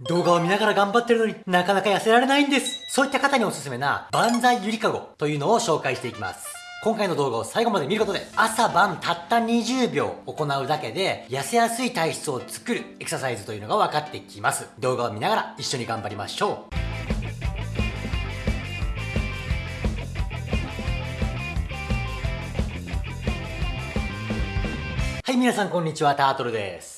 動画を見ながら頑張ってるのになかなか痩せられないんです。そういった方におすすめな万歳ゆりかごというのを紹介していきます。今回の動画を最後まで見ることで朝晩たった20秒行うだけで痩せやすい体質を作るエクササイズというのが分かってきます。動画を見ながら一緒に頑張りましょう。はい、皆さんこんにちは、タートルです。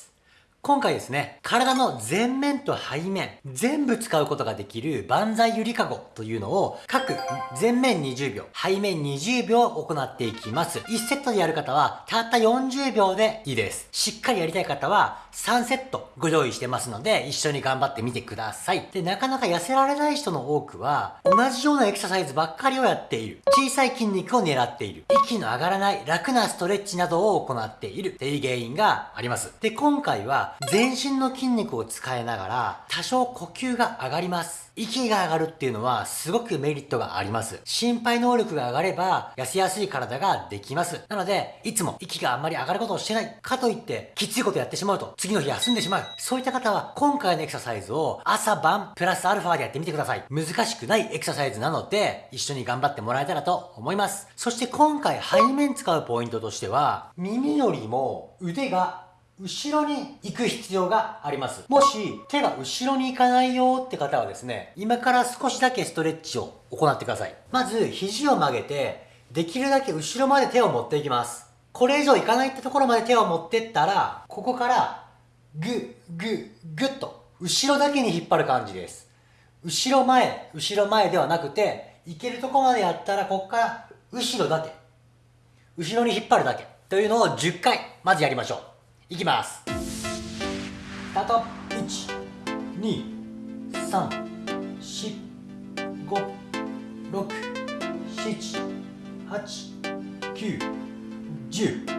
今回ですね、体の前面と背面、全部使うことができる万歳ゆりかごというのを各前面20秒、背面20秒行っていきます。1セットでやる方はたった40秒でいいです。しっかりやりたい方は3セットご用意してますので一緒に頑張ってみてください。で、なかなか痩せられない人の多くは同じようなエクササイズばっかりをやっている。小さい筋肉を狙っている。息の上がらない楽なストレッチなどを行っているっていう原因があります。で、今回は全身の筋肉を使いながら多少呼吸が上がります。息が上がるっていうのはすごくメリットがあります。心肺能力が上がれば痩せやすい体ができます。なので、いつも息があんまり上がることをしてない。かといって、きついことやってしまうと次の日休んでしまう。そういった方は今回のエクササイズを朝晩プラスアルファでやってみてください。難しくないエクササイズなので一緒に頑張ってもらえたらと思います。そして今回背面使うポイントとしては耳よりも腕が後ろに行く必要があります。もし手が後ろに行かないよって方はですね、今から少しだけストレッチを行ってください。まず肘を曲げて、できるだけ後ろまで手を持っていきます。これ以上いかないってところまで手を持ってったら、ここからグッグッグッと後ろだけに引っ張る感じです。後ろ前、後ろ前ではなくて、いけるとこまでやったらここから後ろだけ。後ろに引っ張るだけ。というのを10回、まずやりましょう。いきますスタート12345678910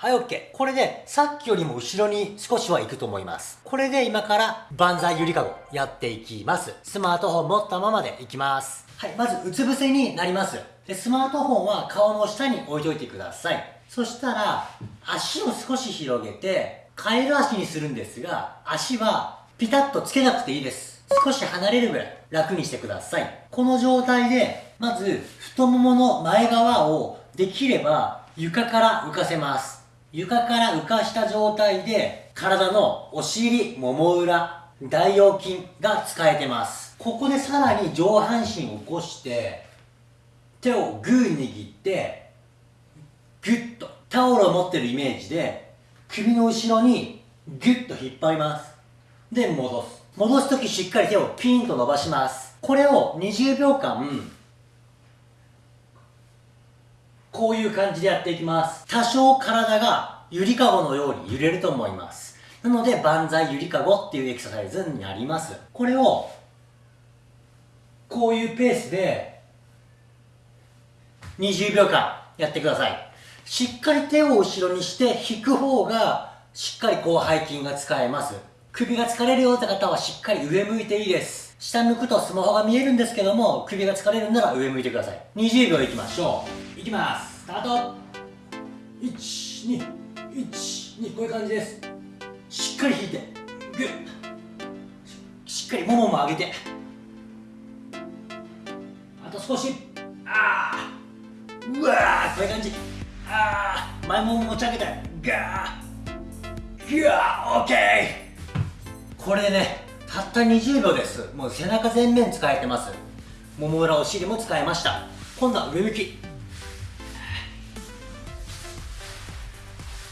はい、OK。これで、さっきよりも後ろに少しは行くと思います。これで今から、万歳ゆりかごやっていきます。スマートフォン持ったままでいきます。はい、まず、うつ伏せになります。で、スマートフォンは顔の下に置いといてください。そしたら、足を少し広げて、カエル足にするんですが、足はピタッとつけなくていいです。少し離れるぐらい楽にしてください。この状態で、まず太ももの前側をできれば床から浮かせます。床から浮かした状態で、体のお尻、もも裏、大腰筋が使えてます。ここでさらに上半身を起こして、手をグー握って、ギュッとタオルを持ってるイメージで首の後ろにギュッと引っ張ります。で戻す。戻す時しっかり手をピンと伸ばします。これを20秒間こういう感じでやっていきます。多少体がゆりかごのように揺れると思います。なので万歳ゆりかごっていうエクササイズになります。これをこういうペースで20秒間やってください。しっかり手を後ろにして引く方がしっかり広背筋が使えます。首が疲れるよって方はしっかり上向いていいです。下向くとスマホが見えるんですけども首が疲れるなら上向いてください。20秒いきましょう。いきます。スタート。121 2こういう感じです。しっかり引いて。グッ。しっかりももも上げて。あと少し。ああうわーこういう感じあー前もも持ち上げてガーガーオッケーこれねたった20秒です。もう背中全面使えてます。もも裏お尻も使えました。今度は上向き。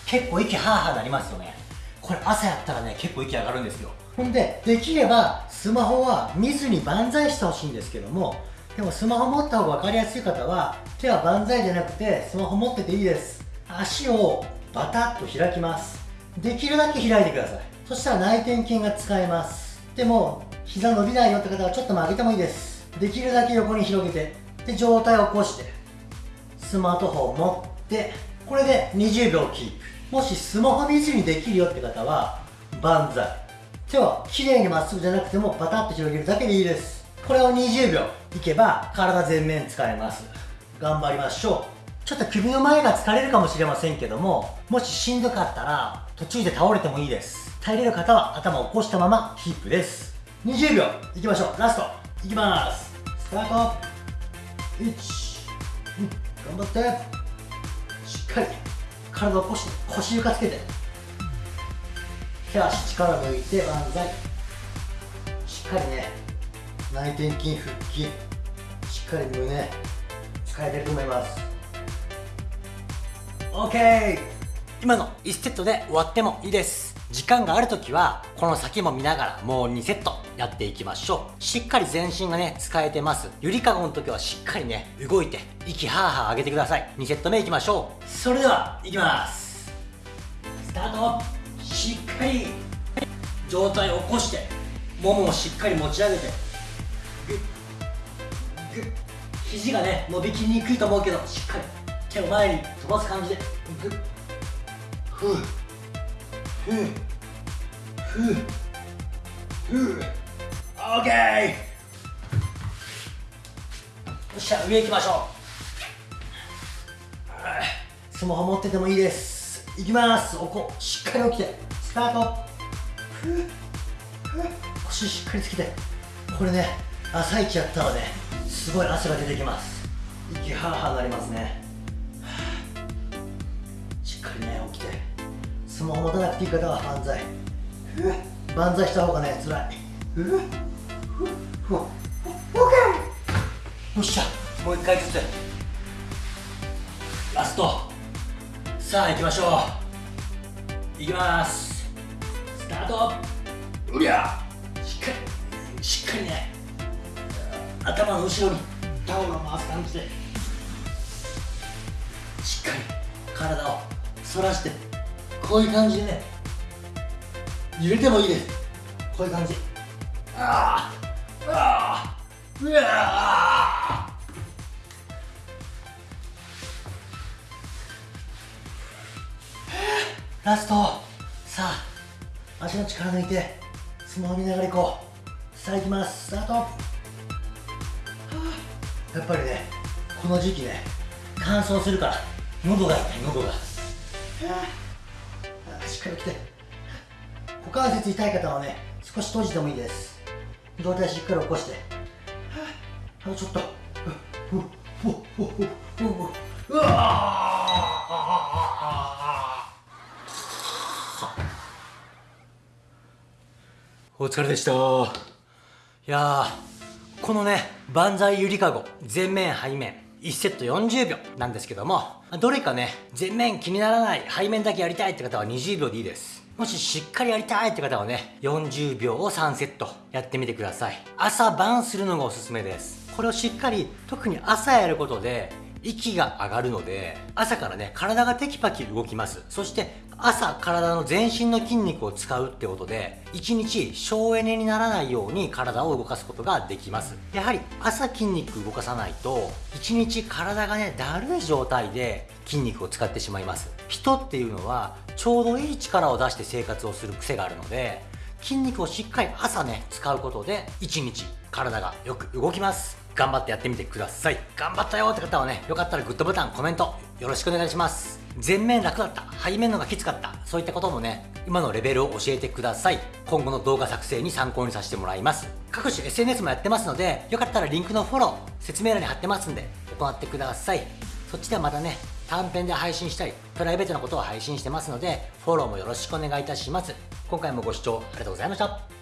結構息ハーハーなりますよね。これ朝やったらね結構息上がるんですよ。ほんでできればスマホは見ずに万歳してほしいんですけどもでもスマホ持った方が分かりやすい方は手は万歳じゃなくてスマホ持ってていいです。足をバタッと開きます。できるだけ開いてください。そしたら内転筋が使えます。でも膝伸びないよって方はちょっと曲げてもいいです。できるだけ横に広げてで状態を起こしてスマートフォンを持ってこれで20秒キープ。もしスマホ見ずにできるよって方は万歳。手は綺麗にまっすぐじゃなくてもバタッと広げるだけでいいです。これを20秒いけば体全面使えます。頑張りましょう。ちょっと首の前が疲れるかもしれませんけどももししんどかったら途中で倒れてもいいです。耐えれる方は頭を起こしたままキープです。20秒いきましょう。ラスト。いきます。スタート。1、2頑張って。しっかり。体を起こして腰床つけて。手足力抜いて万歳。しっかりね。内転筋腹筋しっかり胸使えてると思います。OK 今の1セットで終わってもいいです。時間がある時はこの先も見ながらもう2セットやっていきましょう。しっかり全身がね使えてます。ゆりかごの時はしっかりね動いて息ハーハー上げてください。2セット目いきましょう。それではいきます。スタート。しっかり上体を起こしてももをしっかり持ち上げてッグッ肘がね伸びきりにくいと思うけどしっかり手を前に飛ばす感じで。グッふう。ふう。ふう。ふう。オッケー。よっしゃ上行きましょう。スマホ持っててもいいです。いきます。おこしっかり起きて。スタート。ふう。ふう。腰しっかりつけて。これね朝一やったらねすごい汗が出てきます。息ハーハーなりますね。しっかりね起きて。スマホ持たなくていい方は万歳万歳した方がねつらいよっしゃもう一回ずつラストさあ行きましょう行きますスタートうりゃしっかりしっかりね頭の後ろにタオルを回す感じでしっかり体を反らしてこういう感じでね揺れてもいいです。こういう感じ。ああああうわラスト。さあ足の力抜いて相撲見ながら行こう。さあ行きます。スタート。やっぱりねこの時期ね乾燥するから喉が痛い喉が。しっかり来て。股関節痛い方はね少し閉じてもいいです。上体しっかり起こして。あとちょっと。お疲れでした。いやこのね万歳ゆりかご前面背面1セット40秒なんですけどもどれかね前面気にならない背面だけやりたいって方は20秒でいいです。もししっかりやりたいって方はね40秒を3セットやってみてください。朝晩するのがおすすめです。これをしっかり特に朝やることで息が上がるので朝からね体がテキパキ動きます。そして朝体の全身の筋肉を使うってことで1日省エネにならないように体を動かすことができます。やはり朝筋肉動かさないと1日体がねだるい状態で筋肉を使ってしまいます。人っていうのはちょうどいい力を出して生活をする癖があるので筋肉をしっかり朝ね使うことで1日体がよく動きます。頑張ってやってみてください。頑張ったよって方はねよかったらグッドボタンコメントよろしくお願いします。前面楽だった。背面のがきつかった。そういったこともね今のレベルを教えてください。今後の動画作成に参考にさせてもらいます。各種 SNS もやってますのでよかったらリンクのフォロー説明欄に貼ってますんで行ってください。そっちではまたね短編で配信したりプライベートなことを配信してますのでフォローもよろしくお願いいたします。今回もご視聴ありがとうございました。